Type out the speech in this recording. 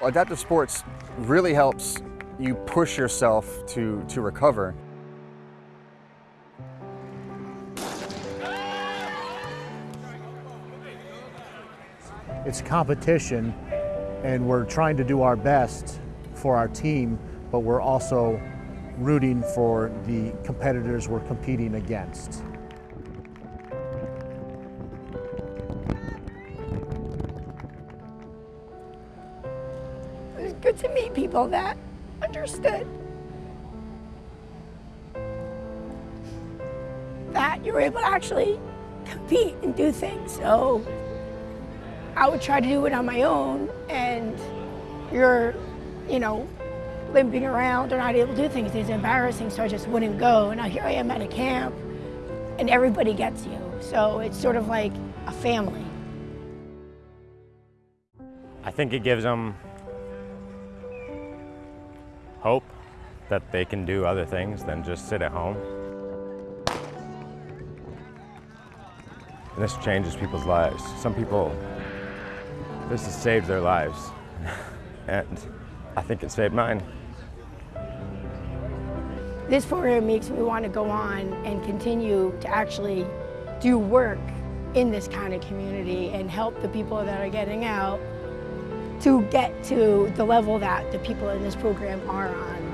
Adaptive sports really helps you push yourself to, to recover. It's competition and we're trying to do our best for our team, but we're also rooting for the competitors we're competing against. Good to meet people that understood that you were able to actually compete and do things. So I would try to do it on my own and you're, you know, limping around or not able to do things. It's embarrassing, so I just wouldn't go. And now here I am at a camp and everybody gets you. So it's sort of like a family. I think it gives them hope that they can do other things than just sit at home. And this changes people's lives. Some people, this has saved their lives. and I think it saved mine. This program makes me want to go on and continue to actually do work in this kind of community and help the people that are getting out to get to the level that the people in this program are on.